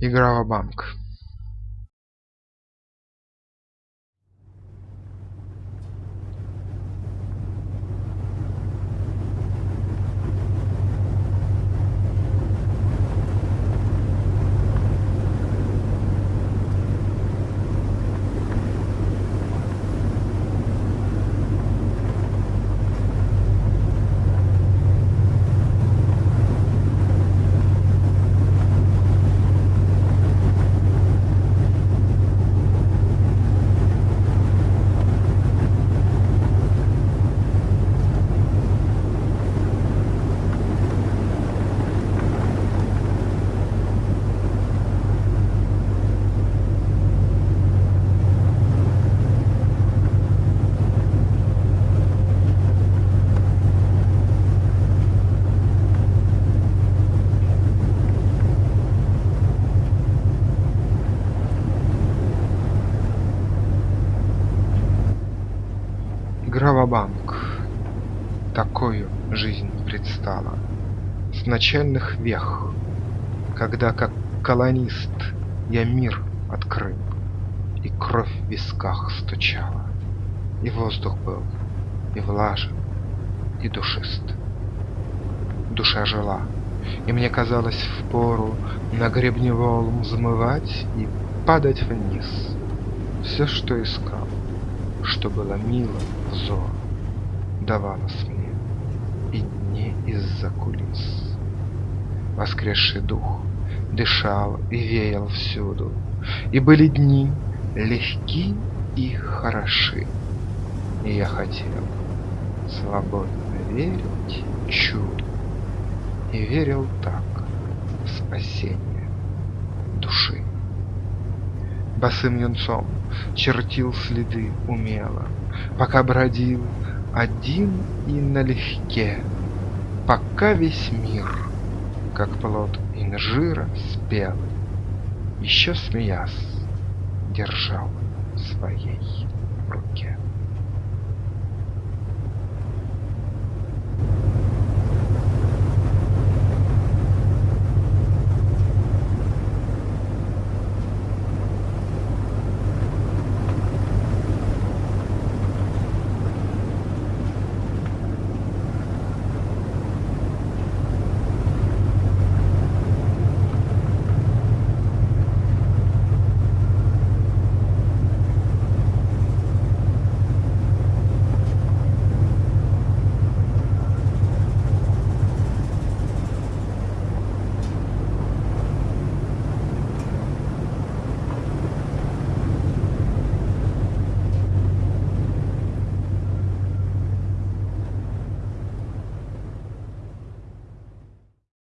Игра в банк Игра в банк Такою жизнь предстала С начальных вех, Когда как колонист Я мир открыл, И кровь в висках стучала, И воздух был и влажен, и душист. Душа жила, и мне казалось впору На гребне волн взмывать И падать вниз. Все, что искал, что было мило взору, давалось мне, и не из-за кулис. Воскресший дух дышал и веял всюду, и были дни легки и хороши. И я хотел свободно верить чуду, и верил так в спасение Босым юнцом чертил следы умело, Пока бродил один и налегке, Пока весь мир, как плод инжира спелый, Еще смеясь, держал в своей руке.